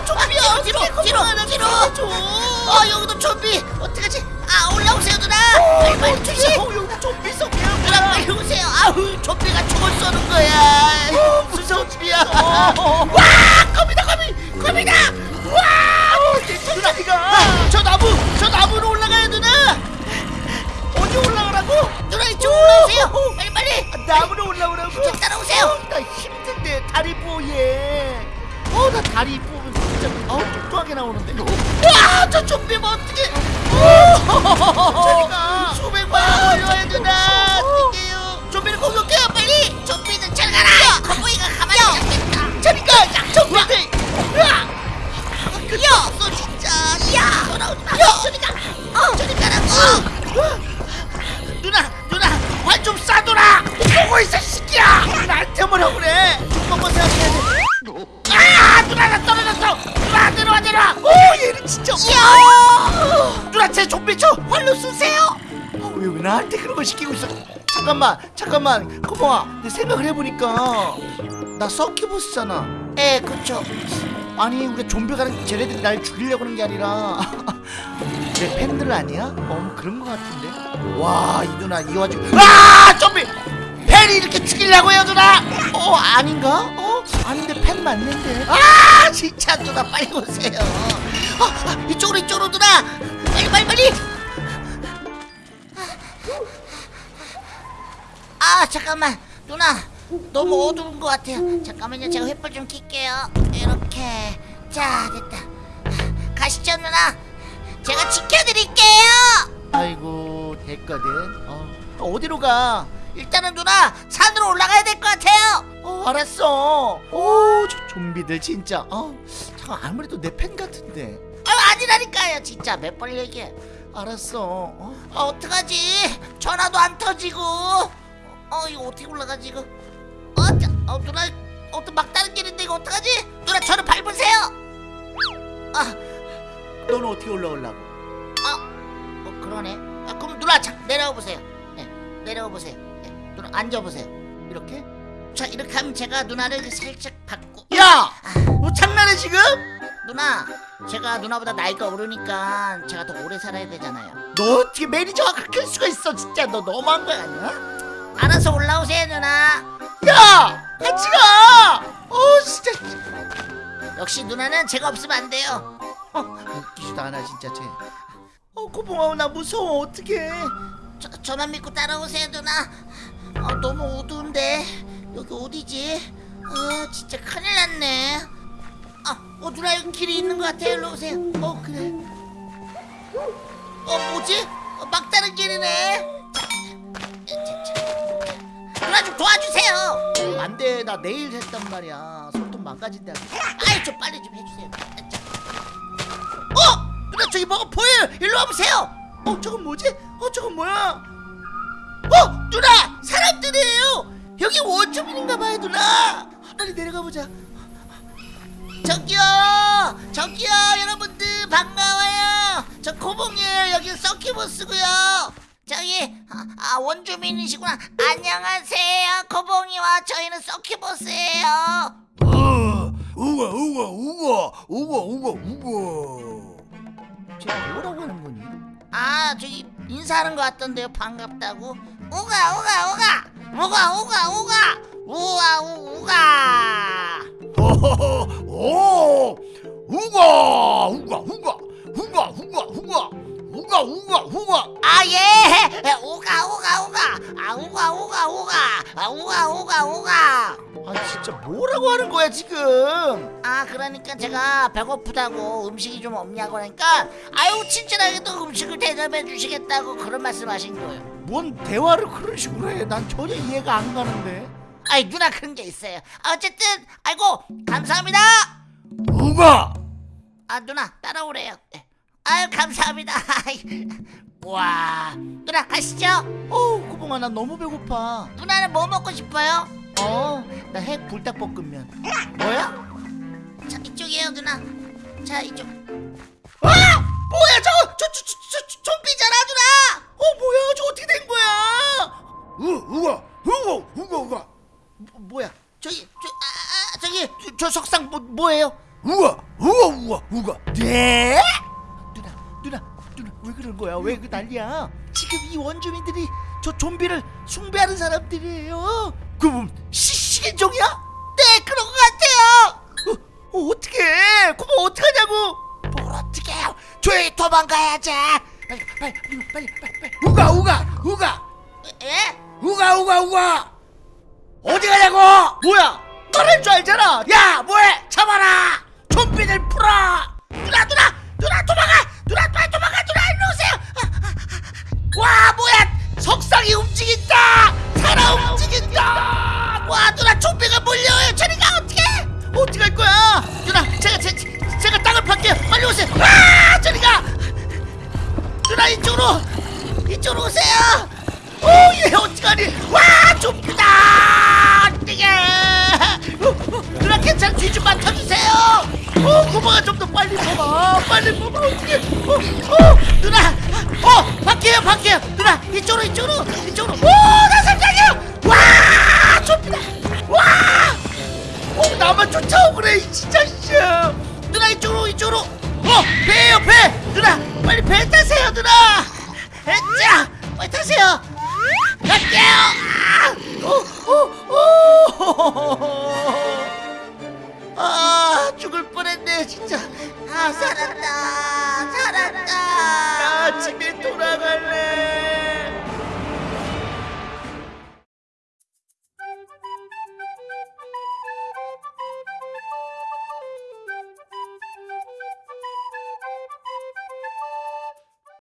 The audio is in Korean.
아 좀비야 뒤로 뒤로 뒤로 어 여기도 좀비. 어떡하지? 아 올라오세요 누나. 빨리 빨리 주세요 어, 여기 좀비 속 누나 빨리 오세요. 아우 좀비가 총을 쏘는 거야. 무서운 집이야. 와 거미다 거미 거미다. 와 누나 이거 저 나무 저 나무로 올라가요 누나. 어디 올라가라고? 누나 이쪽 올라오세요. 빨리 빨리. 나무로 올라오라고? 저 따라오세요. 어, 나 힘든데 다리 뽀얘. 어 나 다리 뽀면 진짜 어우 뚱뚱하게 나오는데. 와 저 좀비 뭐 어떻게 저리가. 수백 만 올려야 누나 뛸게요. 좀비를 공격해요 빨리! 좀비는 잘 가라! 거북이가 가만히 있겠다. 저리가 좀비들. 야! 없어 진짜. 야! 돌아오지 마. 저리가. 어! 저리 가라고. 누나 누나 활 좀 쏴둬라! 보고 있어 시끼야! 나한테 뭐라 그래? 생각해야 돼. 아 누나 나 떨어졌어 누나 내려와 내려와 오 얘는 진짜. 야 누나 제 좀비 쳐 활로 쏘세요. 어, 왜, 왜 나한테 그런 걸 시키고 있어? 잠깐만 잠깐만 고마워. 내 생각을 해보니까 나 서큐버스잖아. 에 그쵸 아니 우리 좀비가는 쟤네들이 날 죽이려고 하는 게 아니라 내 팬들 아니야? 어 그런 거 같은데 와 이 누나 이 와중에 아 좀비 팬이 이렇게 죽이려고 해요 누나 어 아닌가? 어 아닌데 팬 맞는데. 아 진짜 누나 빨리 오세요. 아, 아, 이쪽으로 이쪽으로 누나. 빨리 빨리 빨리. 아 잠깐만. 누나 너무 어두운 것 같아요. 잠깐만요. 제가 횃불 좀 켤게요. 이렇게. 자 됐다. 가시죠 누나. 제가 지켜드릴게요. 아이고 됐거든. 어. 어디로 가? 일단은 누나 산 알았어. 오 저 좀비들 진짜. 어 잠깐 아무래도 내 팬 같은데. 아 아니라니까요. 진짜 몇 번 얘기해. 알았어. 어? 아 어떡하지? 전화도 안 터지고. 어 이거 어떻게 올라가지 이거 어, 자, 어 누나 어떤 막다른 길인데 이거 어떡하지? 누나 저를 밟으세요. 아, 너는 어떻게 올라오려고? 아, 어 그러네. 아, 그럼 누나 자, 내려와 보세요. 네, 내려와 보세요. 네, 누나 앉아 보세요. 이렇게? 자 이렇게 하면 제가 누나를 살짝 밟고. 야! 너 장난해 지금? 누나 제가 누나보다 나이가 어리니까 제가 더 오래 살아야 되잖아요. 너 어떻게 매니저가 그렇게 할 수가 있어 진짜. 너 너무한 거 아니야? 알아서 올라오세요 누나. 야! 같이 가! 어 진짜. 역시 누나는 제가 없으면 안 돼요. 어, 웃기지도 않아 진짜 쟤. 어, 고봉아 나 무서워. 어떡해. 저, 저만 믿고 따라오세요 누나. 아, 너무 어두운데 여기 어디지? 아 진짜 큰일 났네 아, 어 누나 여기 길이 있는 것 같아요 일로 오세요 어 그래 어 뭐지? 어, 막다른 길이네. 누나 좀 도와주세요 안돼 나 내일 했단 말이야 손톱 망가진다 아이 좀 빨리 좀 해주세요 자. 어! 누나 저기 뭐가 보여요 일로 와보세요 어 저건 뭐지? 어 저건 뭐야? 어! 누나! 사람들이에요! 여기 원주민인가 봐요 누나! 빨리 내려가 보자 저기요! 저기요 여러분들 반가워요! 저 고봉이에요 여기 서키버스고요 저기 아, 아, 원주민이시구나 안녕하세요 고봉이와 저희는 서키버스예요 어, 우와 우와 우와 우와 우와 우와 쟤 뭐라고 하는 거니? 아 저기 인사하는 것 같던데요 반갑다고 우가 우가 우가 우가 우가 우가. 우와 우- 우가. 호호호 오 우가 우가 우가. 우가 우가 우가. 우가 우가 우가. 아예. 우가 우가 우가. 아 우가 우가 우가. 아 우가 우가 우가 아 진짜 뭐라고 하는 거야 지금? 아 그러니까 제가 배고프다고 음식이 좀 없냐고 하니까 아유 친절하게도 음식을 대접해 주시겠다고 그런 말씀하신 거예요. 뭔 대화를 그런 식으로 해? 난 전혀 이해가 안 가는데. 아이 누나 그런 게 있어요. 어쨌든 아이고 감사합니다! 우가? 아 누나 따라오래요. 네. 아유 감사합니다. 와 누나 가시죠. 어우 고봉아 나 너무 배고파. 누나는 뭐 먹고 싶어요? 어 나 핵 불닭볶음면. 뭐야? 자 이쪽이에요 누나. 자 이쪽. 아! 뭐야 저거 저, 저, 저, 저, 저 좀비잖아 누나. 어 뭐야 저 어떻게 된 거야? 우 우가 우가 우가 우가 뭐, 뭐야? 저기 저, 아, 아, 저기 저, 저 석상 뭐, 뭐예요? 우와 우와 우와 우와. 네? 누나 누나 누나 왜 그런 거야? 왜 그 난리야? 지금 이 원주민들이 저 좀비를 숭배하는 사람들이에요 그럼 시신종이야? 네 그런 것 같아요. 어, 어, 어떡해. 그럼 어떡하냐고. 뭘 어떡해요. 조용히 도망가야지. 빨리 빨리 빨리 빨리 우가 우가 우가. 예? 우가 우가 우가. 어디 가냐고? 뭐야? 너를 줄 알잖아. 야 뭐해? 잡아라. 좀비들 풀어. 누나 누나 괜찮아 뒤좀만 켜주세요. 어 고마가 좀더 빨리 뽑아. 빨리 뽑아 어떡해. 어, 어 누나. 어 밖에요 밖에요. 누나 이쪽으로 이쪽으로 이쪽으로. 오나 살짝이요. 와 좀비다